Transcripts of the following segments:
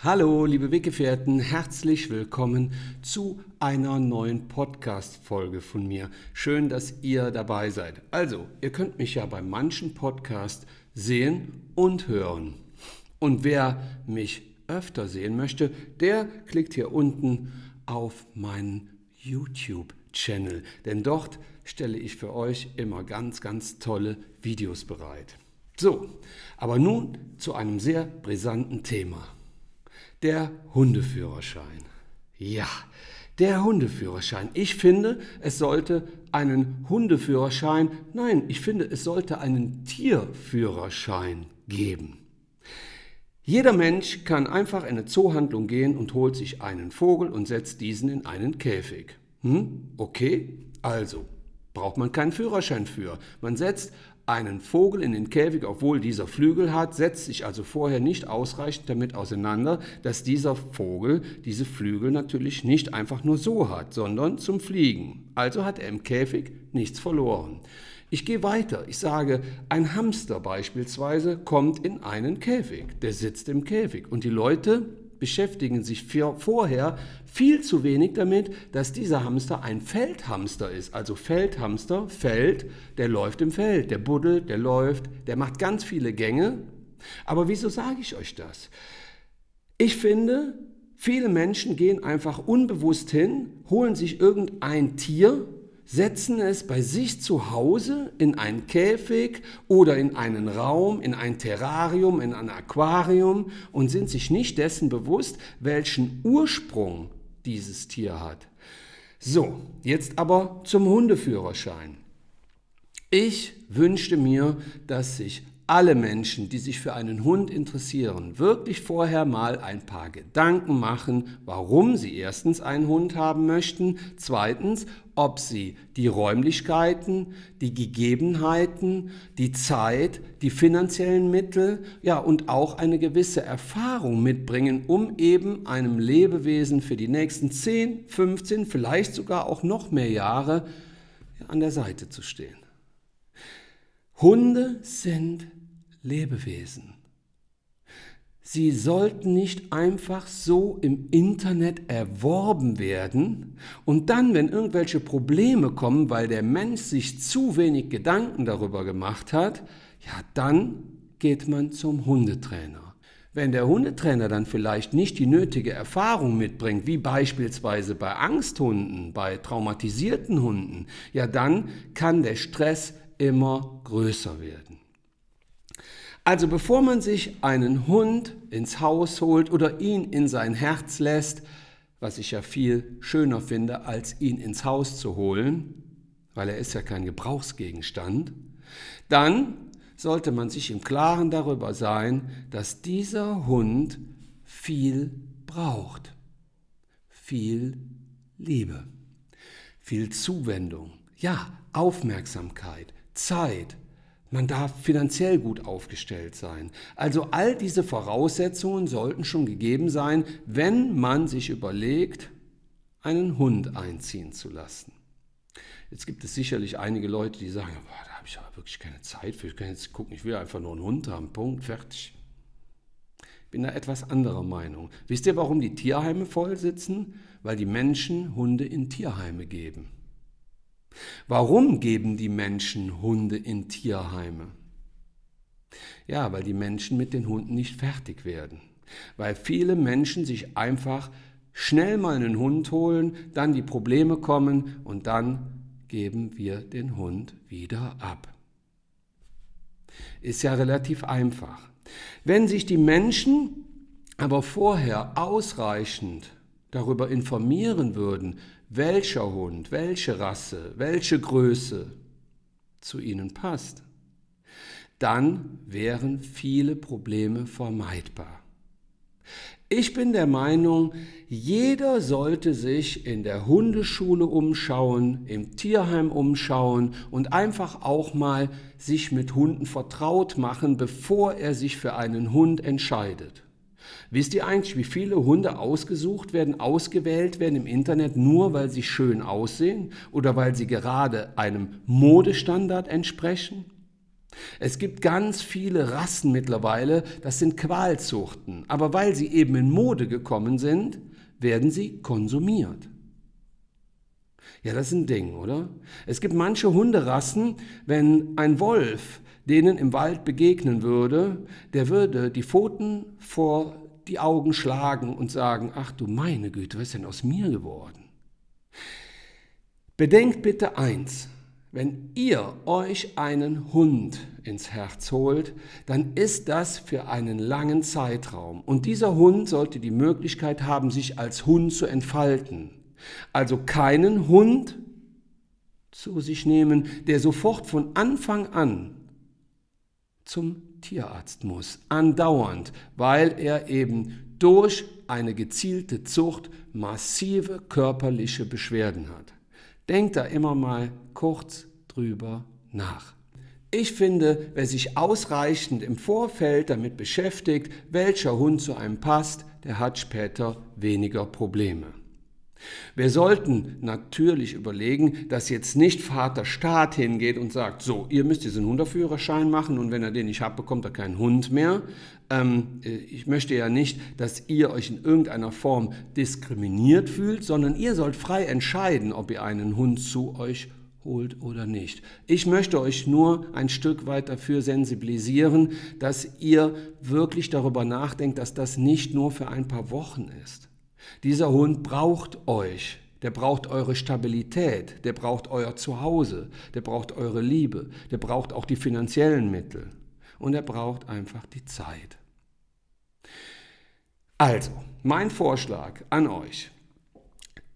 Hallo, liebe Weggefährten, herzlich willkommen zu einer neuen Podcast-Folge von mir. Schön, dass ihr dabei seid. Also, ihr könnt mich ja bei manchen Podcasts sehen und hören. Und wer mich öfter sehen möchte, der klickt hier unten auf meinen YouTube-Channel, denn dort stelle ich für euch immer ganz, ganz tolle Videos bereit. So, aber nun zu einem sehr brisanten Thema. Der Hundeführerschein. Ja, der Hundeführerschein. Ich finde, es sollte einen Hundeführerschein, nein, ich finde, es sollte einen Tierführerschein geben. Jeder Mensch kann einfach in eine Zoohandlung gehen und holt sich einen Vogel und setzt diesen in einen Käfig. Hm? Okay, also braucht man keinen Führerschein für. Man setzt einen Vogel in den Käfig, obwohl dieser Flügel hat, setzt sich also vorher nicht ausreichend damit auseinander, dass dieser Vogel diese Flügel natürlich nicht einfach nur so hat, sondern zum Fliegen. Also hat er im Käfig nichts verloren. Ich gehe weiter. Ich sage, ein Hamster beispielsweise kommt in einen Käfig. Der sitzt im Käfig. Und die Leute beschäftigen sich vorher viel zu wenig damit, dass dieser Hamster ein Feldhamster ist. Also Feldhamster, Feld, der läuft im Feld, der buddelt, der läuft, der macht ganz viele Gänge. Aber wieso sage ich euch das? Ich finde, viele Menschen gehen einfach unbewusst hin, holen sich irgendein Tier, setzen es bei sich zu Hause in einen Käfig oder in einen Raum, in ein Terrarium, in ein Aquarium und sind sich nicht dessen bewusst, welchen Ursprung dieses Tier hat. So, jetzt aber zum Hundeführerschein. Ich wünschte mir, dass sich alle Menschen, die sich für einen Hund interessieren, wirklich vorher mal ein paar Gedanken machen, warum sie erstens einen Hund haben möchten, zweitens, ob sie die Räumlichkeiten, die Gegebenheiten, die Zeit, die finanziellen Mittel, ja und auch eine gewisse Erfahrung mitbringen, um eben einem Lebewesen für die nächsten 10, 15, vielleicht sogar auch noch mehr Jahre an der Seite zu stehen. Hunde sind Lebewesen. Sie sollten nicht einfach so im Internet erworben werden und dann, wenn irgendwelche Probleme kommen, weil der Mensch sich zu wenig Gedanken darüber gemacht hat, ja, dann geht man zum Hundetrainer. Wenn der Hundetrainer dann vielleicht nicht die nötige Erfahrung mitbringt, wie beispielsweise bei Angsthunden, bei traumatisierten Hunden, ja, dann kann der Stress immer größer werden. Also bevor man sich einen Hund ins Haus holt oder ihn in sein Herz lässt, was ich ja viel schöner finde, als ihn ins Haus zu holen, weil er ist ja kein Gebrauchsgegenstand, dann sollte man sich im Klaren darüber sein, dass dieser Hund viel braucht. Viel Liebe, viel Zuwendung, ja, Aufmerksamkeit, Zeit, man darf finanziell gut aufgestellt sein. Also all diese Voraussetzungen sollten schon gegeben sein, wenn man sich überlegt, einen Hund einziehen zu lassen. Jetzt gibt es sicherlich einige Leute, die sagen, boah, da habe ich aber wirklich keine Zeit für. Ich kann jetzt gucken, ich will einfach nur einen Hund haben. Punkt, fertig. Ich bin da etwas anderer Meinung. Wisst ihr, warum die Tierheime voll sitzen? Weil die Menschen Hunde in Tierheime geben. Warum geben die Menschen Hunde in Tierheime? Ja, weil die Menschen mit den Hunden nicht fertig werden. Weil viele Menschen sich einfach schnell mal einen Hund holen, dann die Probleme kommen und dann geben wir den Hund wieder ab. Ist ja relativ einfach. Wenn sich die Menschen aber vorher ausreichend darüber informieren würden, welcher Hund, welche Rasse, welche Größe zu ihnen passt, dann wären viele Probleme vermeidbar. Ich bin der Meinung, jeder sollte sich in der Hundeschule umschauen, im Tierheim umschauen und einfach auch mal sich mit Hunden vertraut machen, bevor er sich für einen Hund entscheidet. Wisst ihr eigentlich, wie viele Hunde ausgesucht werden, ausgewählt werden im Internet, nur weil sie schön aussehen oder weil sie gerade einem Modestandard entsprechen? Es gibt ganz viele Rassen mittlerweile, das sind Qualzuchten, aber weil sie eben in Mode gekommen sind, werden sie konsumiert. Ja, das ist ein Ding, oder? Es gibt manche Hunderassen, wenn ein Wolf denen im Wald begegnen würde, der würde die Pfoten vor die Augen schlagen und sagen, ach du meine Güte, was ist denn aus mir geworden? Bedenkt bitte eins, wenn ihr euch einen Hund ins Herz holt, dann ist das für einen langen Zeitraum. Und dieser Hund sollte die Möglichkeit haben, sich als Hund zu entfalten. Also keinen Hund zu sich nehmen, der sofort von Anfang an zum Tierarzt muss, andauernd, weil er eben durch eine gezielte Zucht massive körperliche Beschwerden hat. Denkt da immer mal kurz drüber nach. Ich finde, wer sich ausreichend im Vorfeld damit beschäftigt, welcher Hund zu einem passt, der hat später weniger Probleme. Wir sollten natürlich überlegen, dass jetzt nicht Vater Staat hingeht und sagt, so, ihr müsst diesen Hundeführerschein machen und wenn er den nicht habt, bekommt er keinen Hund mehr. Ähm, äh, ich möchte ja nicht, dass ihr euch in irgendeiner Form diskriminiert fühlt, sondern ihr sollt frei entscheiden, ob ihr einen Hund zu euch holt oder nicht. Ich möchte euch nur ein Stück weit dafür sensibilisieren, dass ihr wirklich darüber nachdenkt, dass das nicht nur für ein paar Wochen ist. Dieser Hund braucht euch. Der braucht eure Stabilität, der braucht euer Zuhause, der braucht eure Liebe, der braucht auch die finanziellen Mittel und er braucht einfach die Zeit. Also, mein Vorschlag an euch.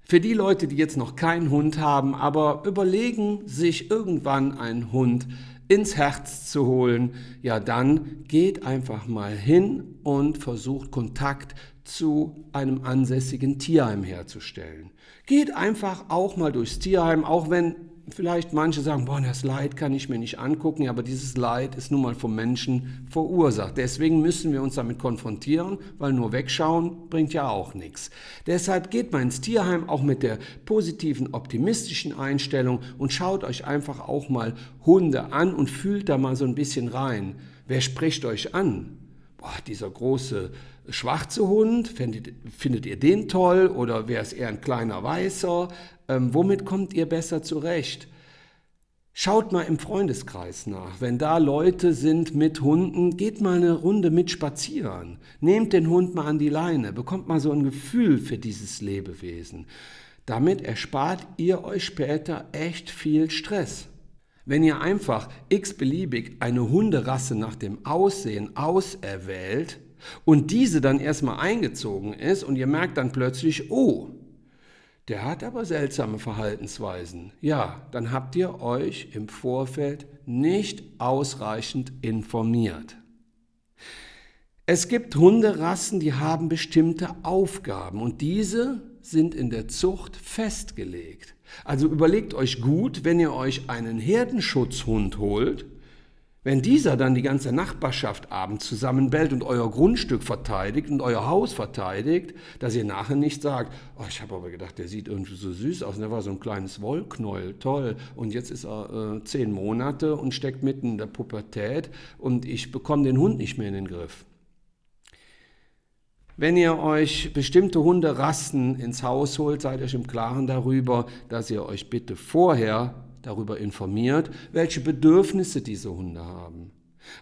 Für die Leute, die jetzt noch keinen Hund haben, aber überlegen, sich irgendwann einen Hund ins Herz zu holen, ja dann geht einfach mal hin und versucht Kontakt zu einem ansässigen Tierheim herzustellen. Geht einfach auch mal durchs Tierheim, auch wenn vielleicht manche sagen, boah, das Leid kann ich mir nicht angucken, aber dieses Leid ist nun mal vom Menschen verursacht. Deswegen müssen wir uns damit konfrontieren, weil nur wegschauen bringt ja auch nichts. Deshalb geht mal ins Tierheim auch mit der positiven, optimistischen Einstellung und schaut euch einfach auch mal Hunde an und fühlt da mal so ein bisschen rein. Wer spricht euch an? Boah, dieser große schwarze Hund, findet, findet ihr den toll oder wäre es eher ein kleiner weißer? Ähm, womit kommt ihr besser zurecht? Schaut mal im Freundeskreis nach. Wenn da Leute sind mit Hunden, geht mal eine Runde mit spazieren. Nehmt den Hund mal an die Leine, bekommt mal so ein Gefühl für dieses Lebewesen. Damit erspart ihr euch später echt viel Stress. Wenn ihr einfach x-beliebig eine Hunderasse nach dem Aussehen auserwählt und diese dann erstmal eingezogen ist und ihr merkt dann plötzlich, oh, der hat aber seltsame Verhaltensweisen. Ja, dann habt ihr euch im Vorfeld nicht ausreichend informiert. Es gibt Hunderassen, die haben bestimmte Aufgaben und diese sind in der Zucht festgelegt. Also überlegt euch gut, wenn ihr euch einen Herdenschutzhund holt, wenn dieser dann die ganze Nachbarschaft abends zusammenbellt und euer Grundstück verteidigt und euer Haus verteidigt, dass ihr nachher nicht sagt, oh, ich habe aber gedacht, der sieht irgendwie so süß aus, und der war so ein kleines Wollknäuel, toll, und jetzt ist er äh, zehn Monate und steckt mitten in der Pubertät und ich bekomme den Hund nicht mehr in den Griff. Wenn ihr euch bestimmte Hunderassen ins Haus holt, seid euch im Klaren darüber, dass ihr euch bitte vorher darüber informiert, welche Bedürfnisse diese Hunde haben,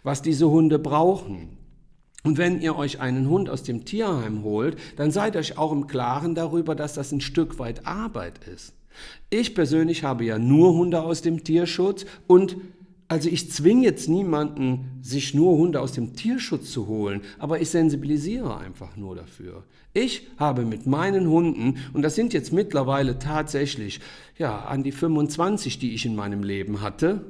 was diese Hunde brauchen. Und wenn ihr euch einen Hund aus dem Tierheim holt, dann seid euch auch im Klaren darüber, dass das ein Stück weit Arbeit ist. Ich persönlich habe ja nur Hunde aus dem Tierschutz und also ich zwinge jetzt niemanden, sich nur Hunde aus dem Tierschutz zu holen, aber ich sensibilisiere einfach nur dafür. Ich habe mit meinen Hunden, und das sind jetzt mittlerweile tatsächlich ja, an die 25, die ich in meinem Leben hatte,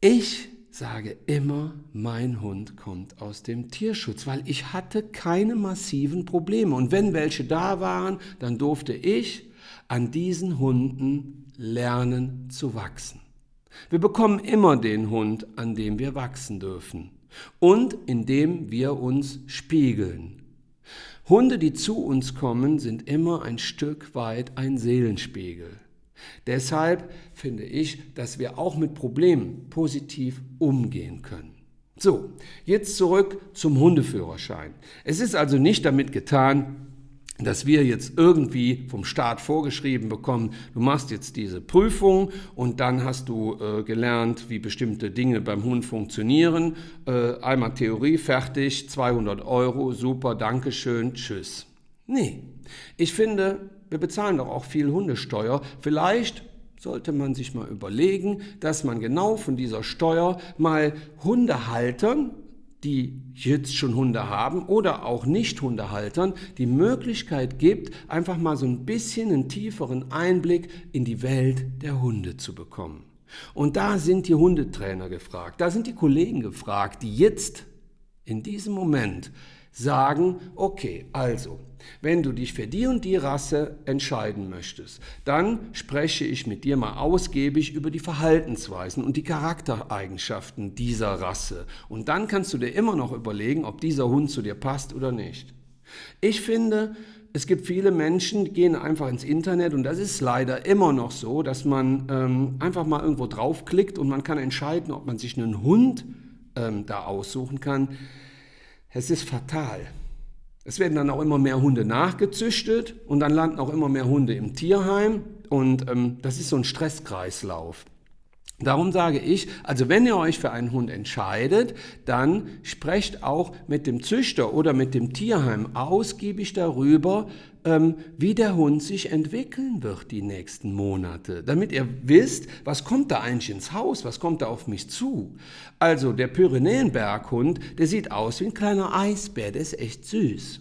ich sage immer, mein Hund kommt aus dem Tierschutz, weil ich hatte keine massiven Probleme. Und wenn welche da waren, dann durfte ich an diesen Hunden lernen zu wachsen. Wir bekommen immer den Hund, an dem wir wachsen dürfen und in dem wir uns spiegeln. Hunde, die zu uns kommen, sind immer ein Stück weit ein Seelenspiegel. Deshalb finde ich, dass wir auch mit Problemen positiv umgehen können. So, jetzt zurück zum Hundeführerschein. Es ist also nicht damit getan, dass wir jetzt irgendwie vom Staat vorgeschrieben bekommen, du machst jetzt diese Prüfung und dann hast du äh, gelernt, wie bestimmte Dinge beim Hund funktionieren. Äh, einmal Theorie fertig, 200 Euro, super, Dankeschön, tschüss. Nee, ich finde, wir bezahlen doch auch viel Hundesteuer. Vielleicht sollte man sich mal überlegen, dass man genau von dieser Steuer mal Hundehaltern die jetzt schon Hunde haben oder auch Nicht-Hundehaltern die Möglichkeit gibt, einfach mal so ein bisschen einen tieferen Einblick in die Welt der Hunde zu bekommen. Und da sind die Hundetrainer gefragt, da sind die Kollegen gefragt, die jetzt in diesem Moment sagen, okay, also, wenn du dich für die und die Rasse entscheiden möchtest, dann spreche ich mit dir mal ausgiebig über die Verhaltensweisen und die Charaktereigenschaften dieser Rasse. Und dann kannst du dir immer noch überlegen, ob dieser Hund zu dir passt oder nicht. Ich finde, es gibt viele Menschen, die gehen einfach ins Internet und das ist leider immer noch so, dass man ähm, einfach mal irgendwo draufklickt und man kann entscheiden, ob man sich einen Hund ähm, da aussuchen kann. Es ist fatal. Es werden dann auch immer mehr Hunde nachgezüchtet und dann landen auch immer mehr Hunde im Tierheim und ähm, das ist so ein Stresskreislauf. Darum sage ich, also wenn ihr euch für einen Hund entscheidet, dann sprecht auch mit dem Züchter oder mit dem Tierheim ausgiebig darüber, wie der Hund sich entwickeln wird die nächsten Monate, damit ihr wisst, was kommt da eigentlich ins Haus, was kommt da auf mich zu. Also der Pyrenäenberghund, der sieht aus wie ein kleiner Eisbär, der ist echt süß,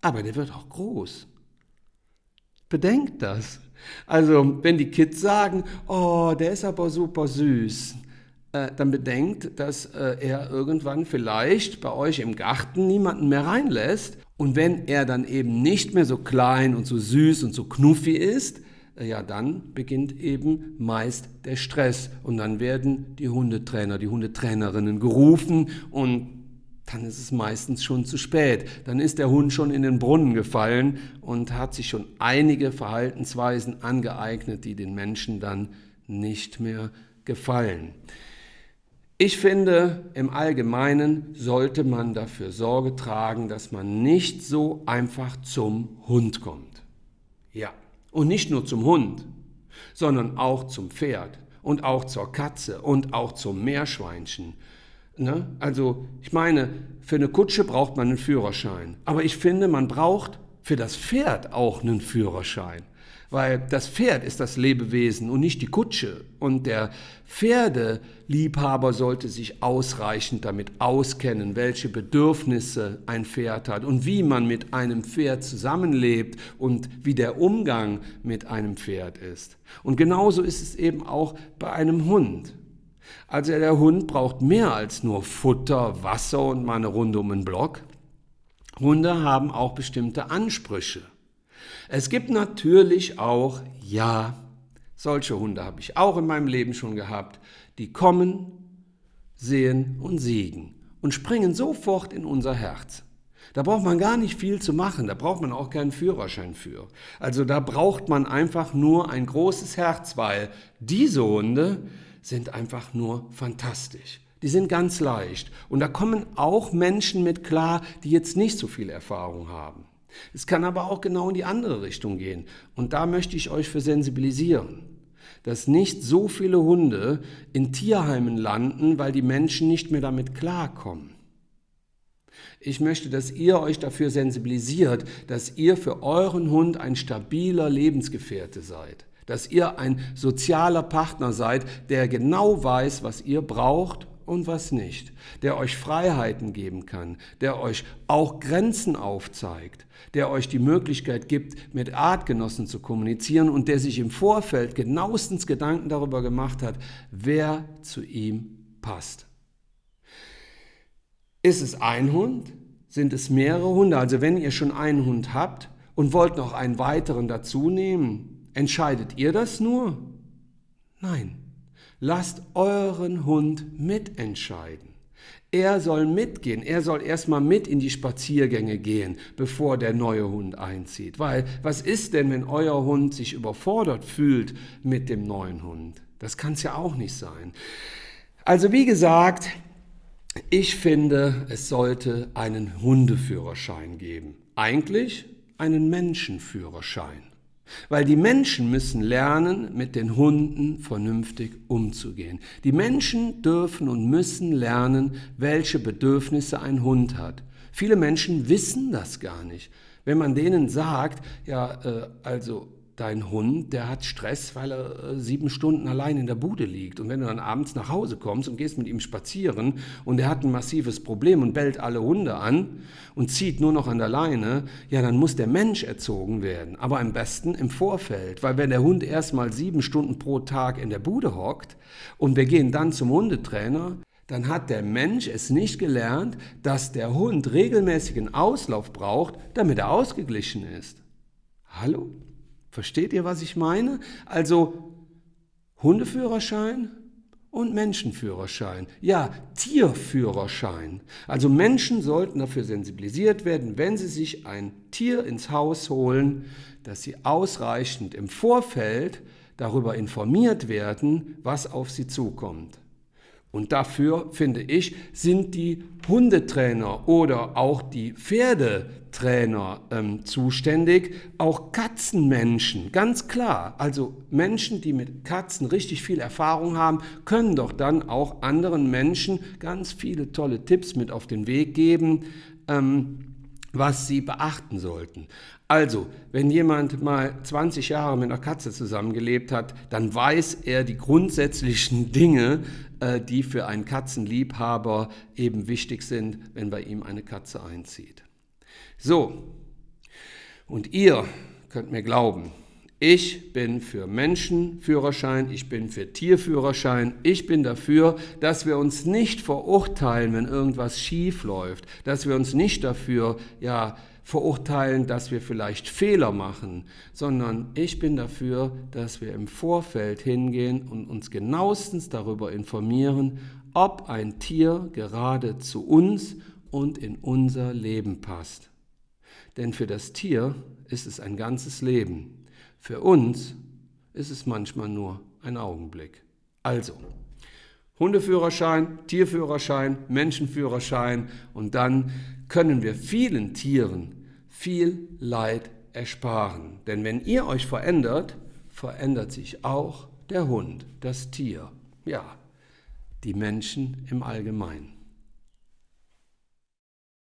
aber der wird auch groß. Bedenkt das. Also, wenn die Kids sagen, oh, der ist aber super süß, äh, dann bedenkt, dass äh, er irgendwann vielleicht bei euch im Garten niemanden mehr reinlässt. Und wenn er dann eben nicht mehr so klein und so süß und so knuffi ist, äh, ja, dann beginnt eben meist der Stress. Und dann werden die Hundetrainer, die Hundetrainerinnen gerufen und dann ist es meistens schon zu spät. Dann ist der Hund schon in den Brunnen gefallen und hat sich schon einige Verhaltensweisen angeeignet, die den Menschen dann nicht mehr gefallen. Ich finde, im Allgemeinen sollte man dafür Sorge tragen, dass man nicht so einfach zum Hund kommt. Ja, und nicht nur zum Hund, sondern auch zum Pferd und auch zur Katze und auch zum Meerschweinchen Ne? Also ich meine, für eine Kutsche braucht man einen Führerschein. Aber ich finde, man braucht für das Pferd auch einen Führerschein. Weil das Pferd ist das Lebewesen und nicht die Kutsche. Und der Pferdeliebhaber sollte sich ausreichend damit auskennen, welche Bedürfnisse ein Pferd hat und wie man mit einem Pferd zusammenlebt und wie der Umgang mit einem Pferd ist. Und genauso ist es eben auch bei einem Hund. Also der Hund braucht mehr als nur Futter, Wasser und mal eine Runde um den Block. Hunde haben auch bestimmte Ansprüche. Es gibt natürlich auch, ja, solche Hunde habe ich auch in meinem Leben schon gehabt, die kommen, sehen und siegen und springen sofort in unser Herz. Da braucht man gar nicht viel zu machen, da braucht man auch keinen Führerschein für. Also da braucht man einfach nur ein großes Herz, weil diese Hunde, sind einfach nur fantastisch. Die sind ganz leicht. Und da kommen auch Menschen mit klar, die jetzt nicht so viel Erfahrung haben. Es kann aber auch genau in die andere Richtung gehen. Und da möchte ich euch für sensibilisieren, dass nicht so viele Hunde in Tierheimen landen, weil die Menschen nicht mehr damit klarkommen. Ich möchte, dass ihr euch dafür sensibilisiert, dass ihr für euren Hund ein stabiler Lebensgefährte seid dass ihr ein sozialer Partner seid, der genau weiß, was ihr braucht und was nicht, der euch Freiheiten geben kann, der euch auch Grenzen aufzeigt, der euch die Möglichkeit gibt, mit Artgenossen zu kommunizieren und der sich im Vorfeld genauestens Gedanken darüber gemacht hat, wer zu ihm passt. Ist es ein Hund? Sind es mehrere Hunde? Also wenn ihr schon einen Hund habt und wollt noch einen weiteren dazu nehmen, Entscheidet ihr das nur? Nein. Lasst euren Hund mitentscheiden. Er soll mitgehen, er soll erstmal mit in die Spaziergänge gehen, bevor der neue Hund einzieht. Weil was ist denn, wenn euer Hund sich überfordert fühlt mit dem neuen Hund? Das kann es ja auch nicht sein. Also wie gesagt, ich finde, es sollte einen Hundeführerschein geben. Eigentlich einen Menschenführerschein. Weil die Menschen müssen lernen, mit den Hunden vernünftig umzugehen. Die Menschen dürfen und müssen lernen, welche Bedürfnisse ein Hund hat. Viele Menschen wissen das gar nicht. Wenn man denen sagt, ja, äh, also dein Hund, der hat Stress, weil er äh, sieben Stunden allein in der Bude liegt. Und wenn du dann abends nach Hause kommst und gehst mit ihm spazieren und er hat ein massives Problem und bellt alle Hunde an und zieht nur noch an der Leine, ja, dann muss der Mensch erzogen werden. Aber am besten im Vorfeld, weil wenn der Hund erst mal sieben Stunden pro Tag in der Bude hockt und wir gehen dann zum Hundetrainer, dann hat der Mensch es nicht gelernt, dass der Hund regelmäßigen Auslauf braucht, damit er ausgeglichen ist. Hallo? Versteht ihr, was ich meine? Also Hundeführerschein und Menschenführerschein. Ja, Tierführerschein. Also Menschen sollten dafür sensibilisiert werden, wenn sie sich ein Tier ins Haus holen, dass sie ausreichend im Vorfeld darüber informiert werden, was auf sie zukommt. Und dafür, finde ich, sind die Hundetrainer oder auch die Pferdetrainer ähm, zuständig, auch Katzenmenschen, ganz klar. Also Menschen, die mit Katzen richtig viel Erfahrung haben, können doch dann auch anderen Menschen ganz viele tolle Tipps mit auf den Weg geben. Ähm, was Sie beachten sollten. Also, wenn jemand mal 20 Jahre mit einer Katze zusammengelebt hat, dann weiß er die grundsätzlichen Dinge, äh, die für einen Katzenliebhaber eben wichtig sind, wenn bei ihm eine Katze einzieht. So, und ihr könnt mir glauben, ich bin für Menschenführerschein, ich bin für Tierführerschein, ich bin dafür, dass wir uns nicht verurteilen, wenn irgendwas schief läuft, dass wir uns nicht dafür ja verurteilen, dass wir vielleicht Fehler machen, sondern ich bin dafür, dass wir im Vorfeld hingehen und uns genauestens darüber informieren, ob ein Tier gerade zu uns und in unser Leben passt. Denn für das Tier ist es ein ganzes Leben. Für uns ist es manchmal nur ein Augenblick. Also, Hundeführerschein, Tierführerschein, Menschenführerschein und dann können wir vielen Tieren viel Leid ersparen. Denn wenn ihr euch verändert, verändert sich auch der Hund, das Tier, ja, die Menschen im Allgemeinen.